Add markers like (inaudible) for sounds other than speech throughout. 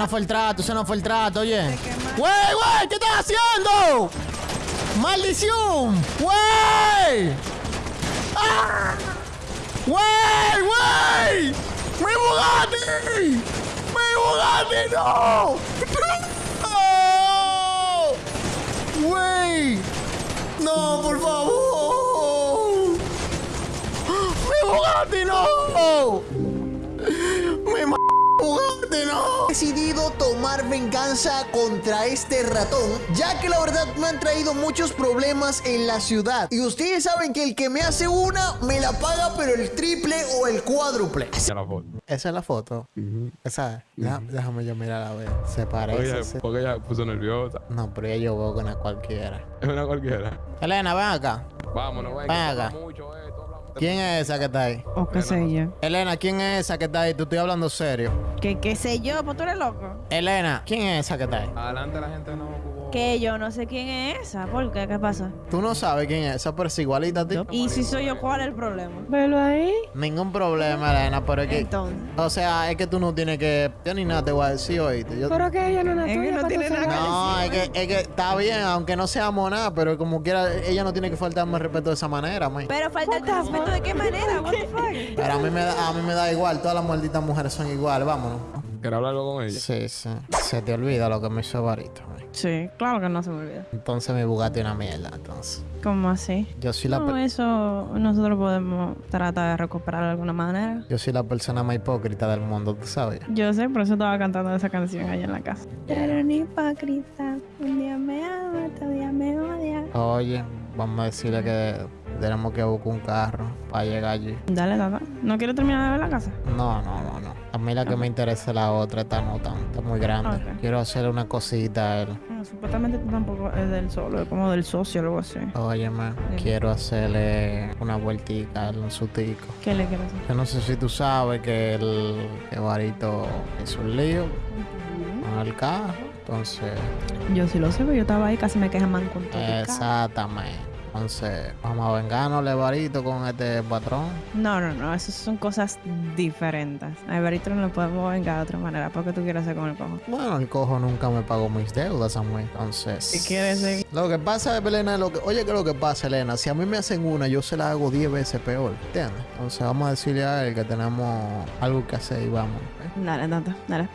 no fue el trato, ese no fue el trato, oye. ¡Wey, wey! ¿Qué estás haciendo? ¡Maldición! ¡Wey! ¡Ah! ¡Wey, wey! ¡Mi Bugatti! ¡Mi Bugatti, no! ¡No! ¡Wey! ¡No, por favor! ¡Mi Bugatti, no! ¡Mi m Bugatti, no! He decidido tomar venganza contra este ratón, ya que la verdad me han traído muchos problemas en la ciudad. Y ustedes saben que el que me hace una, me la paga, pero el triple o el cuádruple. La foto. Esa es la foto. Esa es. Deja- Déjame yo mirar a ver. Se parece. Se- ella, porque ella puso nerviosa. No, pero ya yo veo con a cualquiera. Es una cualquiera. Elena, ven acá. Vámonos, ven. Ven acá. mucho ¿Quién es esa que está ahí? O qué sé yo. Elena, ¿quién es esa que está ahí? Tú estoy hablando serio. ¿Qué, qué sé yo? Pues tú eres loco. Elena, ¿quién es esa que está ahí? Adelante la gente no. Que yo no sé quién es esa. ¿Por qué? ¿Qué pasa? Tú no sabes quién es esa, pero es igualita a ti. Y si soy yo, ¿cuál es el problema? Velo ahí. Ningún problema, Elena, pero es que. Entonces. O sea, es que tú no tienes que. Yo ni nada te voy a decir, oíste. Yo- Pero que ella no es tuya. no tiene nada. No, es que, es que está bien, aunque no seamos nada, pero como quiera, ella no tiene que faltarme el respeto de esa manera, man. Pero falta el respeto de qué manera, what the (laughs) fuck. Pero a mí me da, a mí me da igual, todas las malditas mujeres son iguales, vámonos. ¿Quieres hablar algo con ella? Sí, sí. Se te olvida lo que me hizo Barito. Sí, claro que no se me olvida. Entonces mi Bugatti es una mierda, entonces. ¿Cómo así? Yo soy la No, eso nosotros podemos tratar de recuperar de alguna manera. yo soy la persona más hipócrita del mundo, ¿tú sabes? Yo sé, por eso estaba cantando esa canción allá en la casa. Pero ni hipócrita, un día me ama, otro día me odia. Oye, vamos a decirle que tenemos que buscar un carro para llegar allí. Dale, tata. ¿No quieres terminar de ver la casa? No, no, no. A mí la que me interesa es la otra, esta no tan, está muy grande. Quiero hacerle una cosita a él. No, supuestamente tú tampoco es del solo, es como del socio o algo así. Sí. quiero hacerle una vueltica a un sutico. ¿Qué le quieres hacer? Yo no sé si tú sabes que el que Barito es un lío con el carro. Entonces, Yo sí lo sé, pero yo estaba ahí, casi me quejan man con todo. el exactamente. Entonces, vamos a vengarnos, Barito, con este patrón. No, no, no, esas son cosas diferentes. A Everito no lo podemos vengar de otra manera. ¿Por qué tú quieres hacer con el cojo? Bueno, el cojo nunca me pagó mis deudas, Samuel. Entonces. Si quieres seguir. Lo que pasa, Elena, lo que, oye, que lo que pasa, Elena, si a mí me hacen una, yo se la hago 10 veces peor, ¿entiendes? Entonces vamos a decirle a él que tenemos algo que hacer y vamos. ¿eh? Dale, tata, dale.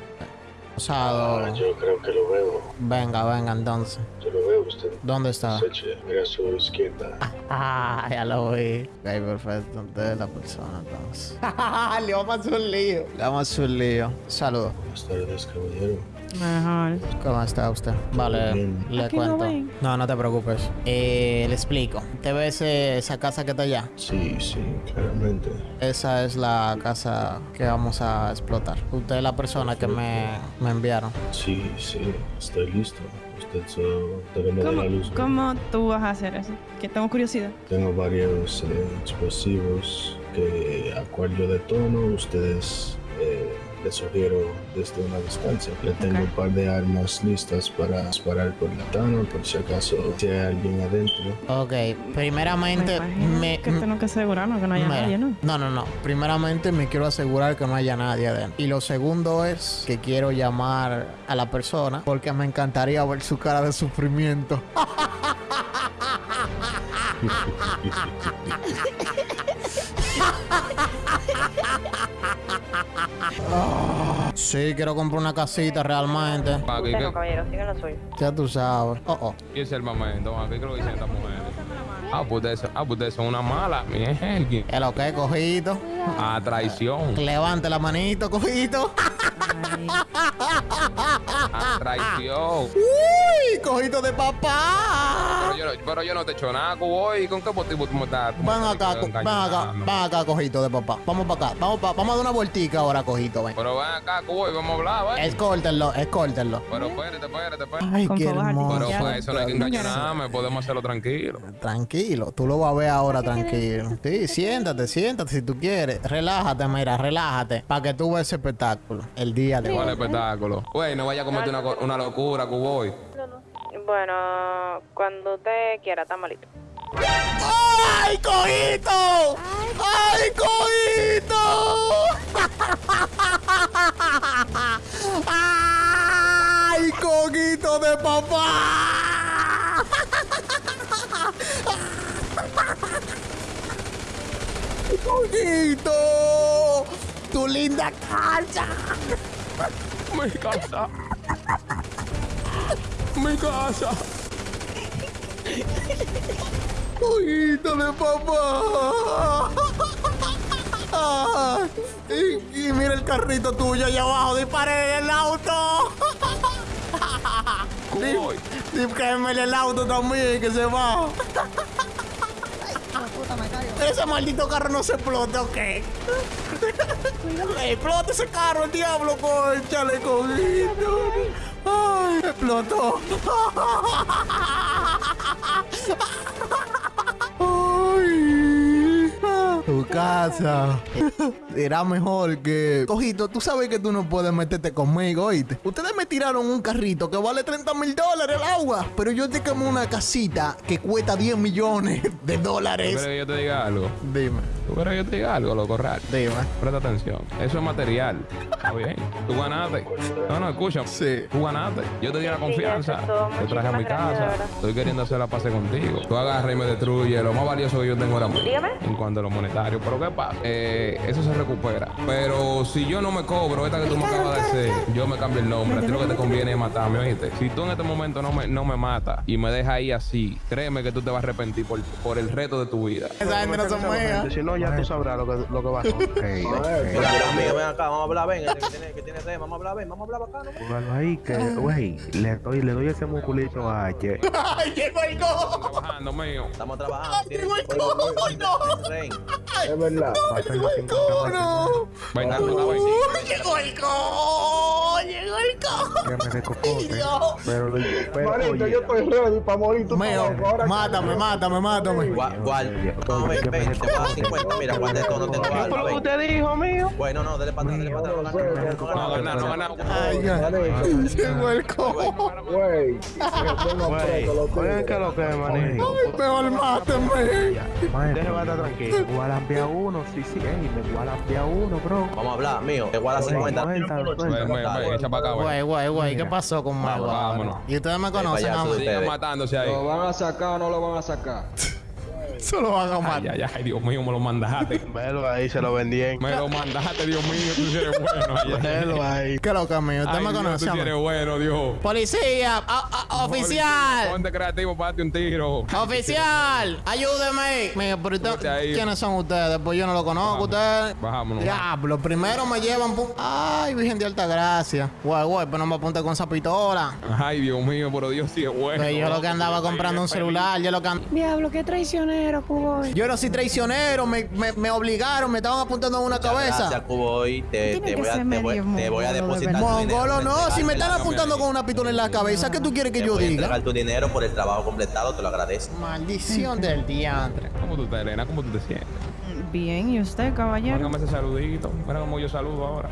Osado, Ah, yo creo que lo veo. venga, venga, entonces. Yo lo veo usted. ¿Dónde está? Mira a su izquierda. (laughs) Ah, ya lo vi. Ok, perfecto. Entonces es la persona, entonces. (laughs) Le vamos a hacer un lío. Le vamos a hacer un lío. Saludos. Buenas tardes, caballero. Mejor. ¿Cómo está usted? Vale, Bien. le Aquí no cuento. ven. No, no te preocupes. Eh, le explico. ¿Te ves eh, esa casa que está allá? Sí, sí, claramente. Esa es la casa que vamos a explotar. Usted es la persona que me, me enviaron. Sí, sí, estoy listo. Usted solo debe dar la luz. ¿Cómo, ¿Cómo tú vas a hacer eso? Que tengo curiosidad. Tengo varios eh, explosivos que a cual yo detono. Ustedes sugiero desde una distancia. Le tengo Ok. un par de armas listas para disparar por la tano, por si acaso si hay alguien adentro. Ok, primeramente Me me... que tengo que asegurarnos que no haya Mira, nadie, ¿no? No, no, no. Primeramente me quiero asegurar que no haya nadie adentro. Y lo segundo es que quiero llamar a la persona porque me encantaría ver su cara de sufrimiento. (laughs) Sí, quiero comprar una casita realmente. Aquí, ¿qué, caballero, lo suyo. Ya tú sabes. Oh, oh. ¿Qué es el momento? Creo que dicen estas mujeres. Ah, pues ustedes, ah, pues son una mala, mi Helgi. ¿Qué lo que, cojito? A traición. Levante la manito, cojito. A traición. (laughs) Uy, cojito de papá. Pero yo, no- pero yo no te he hecho nada, cuboy. ¿Con qué motivo tú me estás? Ven acá, ven acá, ven acá, cojito de papá. Vamos para acá, vamos, pa- vamos a dar una vueltica ahora, cojito, ven. Pero ven acá, cuboy, vamos a hablar, ¿ves? Escórtenlo, escórtenlo. Pero espérate, espérate, espérate. Ay, Con qué hermoso. Pero Ya, pues eso no hay que engañarme, podemos hacerlo tranquilo. Tranquilo, tú lo vas a ver ahora tranquilo. Sí, siéntate, siéntate si tú quieres. Relájate, mira, relájate. Para que tú veas ese espectáculo el día de ¿Cuál hoy. espectáculo? Güey, no vaya a cometer una, una locura, cuboy. Bueno, cuando usted quiera, está malito. ¡Ay, cojito! ¡Ay, cojito! ¡Ah! ¡Ojito de papá! ¡Ojito! ¡Tu linda casa! Mi casa. Mi casa. ¡Ojito de papá! Y, y mira el carrito tuyo allá abajo, disparen en el auto. Dígame el auto también, que se va. Ese maldito carro no se explota, ¿ok? Explota ese carro, el diablo, conchale, cojito. Ay, explotó. Tu casa. Será mejor que. Cojito, tú sabes que tú no puedes meterte conmigo, oíste. Ustedes me tiraron un carrito que vale 30 mil dólares el agua, pero yo te quemé una casita que cuesta 10 millones de ¿Tú quieres dólares. que yo te diga algo? Dime, ¿Tú quieres que yo te diga algo, loco raro? dime. Presta atención. Eso es material. Está bien. Tú ganaste. No, no, escucha. Sí. Tú ganaste. Yo te di la confianza. Te traje a mi casa. Estoy queriendo hacer la paz contigo. Tú agarras y me destruyes lo más valioso que yo tengo ahora mismo. Dígame. En cuanto a lo monetario. Pero ¿qué pasa? Eh, eso se recupera. Pero si yo no me cobro esta que tú me acabas de hacer, yo me cambio el nombre. A ti lo que te conviene es matarme, ¿oíste? Si tú en este momento no me, no me matas y me dejas ahí así, créeme que tú te vas a arrepentir por, por el reto de tu vida. Esa gente no son no, ya tú sabrás lo que, lo que va a hacer. Mira, mira, amigo, ven acá, vamos a hablar, ven, este que tiene, que tiene tema, vamos a hablar, ven, vamos a hablar acá, ¿no? Póngalo ahí, que, güey, le doy, le doy ese musculito a Che. (laughs) ¡Ay, el go! Trabajando, mío. Estamos trabajando, el coño. Rey. Es verdad. Va a ser los 50 ¡No, no! Venga, que me de cocote. Dios. Pero, pero Manito, oye, yo estoy ready para morir. Tú Mío, estás loco, ahora- mátame, mátame, mátame. Gual, no, ven, ven, te vas a 50, mira, guarda esto, no tengo algo, ven. usted dijo, mío? Bueno, no, dele para atrás, dele para atrás, no no No, no. Ay, ay, llegó el go. Güey, Güey, que (laughs) lo que manejo. Mejor mátame. Déjeme estar tranquilo. Igual a uno, sí, sí, ey, me igual a uno, bro. Vamos a hablar, mío, te guarda 50. Ven, ven, ven, echa para acá, Güey, güey, güey, ¿qué pasó con Mago? vámonos. Y ustedes me conocen a mí. de- Sigan Ustedes. matándose ahí. ¿Lo van a sacar o no lo van a sacar? (laughs) Solo van a Ay, matar. ay, ay, Dios mío, me lo mandaste. (laughs) Velo ahí, se lo vendí en. Me lo mandaste, Dios mío, tú sí eres bueno. Ay, ay, Velo ay. ahí. ¿Qué lo que mío? Usted Ay, me conoce tú sí eres bueno, Dios. Policía, oficial. Ponte creativo, pate un tiro. Oficial, ayúdeme. Mira, pero usted-. ¿quiénes son ustedes? Pues yo no lo conozco, ustedes. Bajámonos. Diablo, primero me llevan. Ay, Virgen de Alta Gracia. Güey, güey, pero no me apunte con esa pistola. Ay, Dios mío, pero Dios sí es bueno. Yo lo que andaba comprando un celular, yo lo que Diablo, qué traicionero, Cuboy. Yo no soy traicionero, me, me, me obligaron, me estaban apuntando en una Gracias, cabeza. Cubo, y te, te voy a, te voy, te voy depositar. Mongolo, no, si me están apuntando con una pistola en la cabeza, ¿qué tú quieres que Te yo diga? entregar tu dinero por el trabajo completado, te lo agradezco. Maldición del diantre. ¿Cómo tú estás, Elena? ¿Cómo tú te sientes? Bien, ¿y usted, caballero? Mándame ese saludito. Mira cómo yo saludo ahora.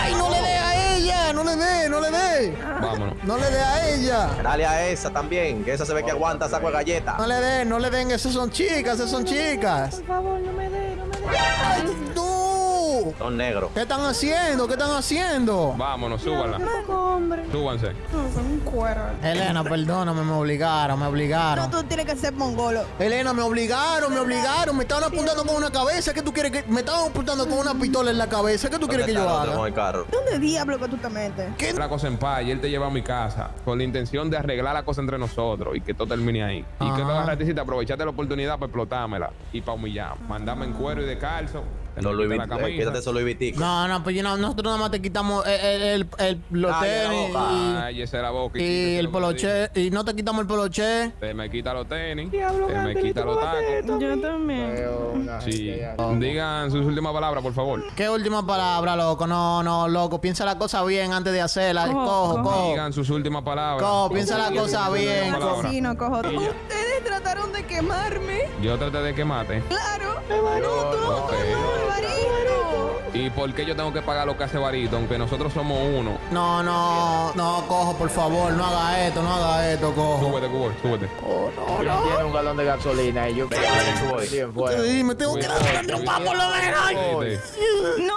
¡Ay, no le dé a ella! ¡No le dé, no le dé! Vámonos. ¡No le dé a ella! Dale a esa también, que esa se ve que aguanta saco de galleta. No le den, no le den, esas son chicas, esas son chicas. Por favor, no me dé, no me dé. ¡Ay, Son negros. ¿Qué están haciendo? ¿Qué están haciendo? Vámonos, hombre. Súbanse. No, son un cuero. Elena, perdóname, me obligaron, me obligaron. tú tienes que ser mongolo. Elena, me obligaron, me obligaron, me estaban apuntando con una cabeza. ¿Qué tú quieres que.? Me estaban apuntando con una pistola en la cabeza. ¿Qué tú quieres que yo ¿Dónde está el otro haga? con el carro? ¿Dónde diablo que tú te metes? ¿Qué? La cosa en paz y él te lleva a mi casa con la intención de arreglar la cosa entre nosotros y que todo termine ahí. Y que Ajá. tú agarraste y te aprovechaste la oportunidad para explotármela y para humillar. Mandame en cuero y de calzo. Me Louis Vuitton, eh, camisa. quítate eso Louis Vuitton. No, no, pues yo no- nosotros nada más te quitamos el, el, el- el- los tenis y, Ay, esa era boca. y quítese el poloche. Y no te quitamos el poloche. Te me quita los tenis. Diablo, te me quita ¿tú los tacos. Yo también. Sí. Digan sus últimas palabras, por favor. ¿Qué última palabra, loco? No, no, loco. Piensa la cosa bien antes de hacerla. Cojo, Cojo, cojo. cojo. Digan sus últimas palabras. Cojo, piensa la cosa bien. Asesino, cojo. Y. Ustedes trataron de quemarme. Yo traté de que mate. Baruto. ¿Y por qué yo tengo que pagar lo que hace Barito? Aunque nosotros somos uno. No, no, no, cojo, por favor. No haga esto, no haga esto, cojo. Súbete, Cubo, súbete. Tiene un galón de gasolina y yo Venga, venga, voy. bien me tengo que dar una por lo menos. No.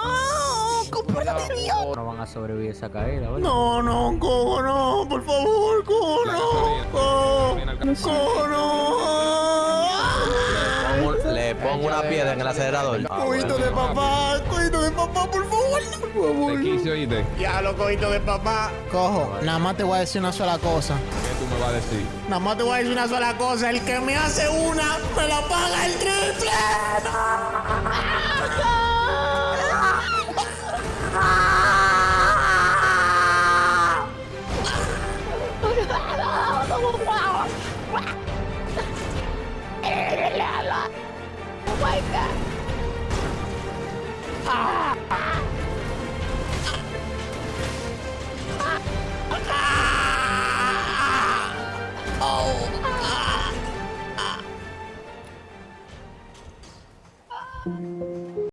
¡Compórtate, Dios! No van a sobrevivir esa caída, ¿verdad? No, no, cojo, no, por favor, cojo, no. Cojo, cojo, no. Pongo una piedra en el acelerador. Ah, Cojito bueno. de papá, cojito de papá, por favor, por favor. Te quise oíste. Ya lo cojito de papá. Cojo, nada más te voy a decir una sola cosa. ¿Qué tú me vas a decir? Nada más te voy a decir una sola cosa. El que me hace una, me la paga el triple.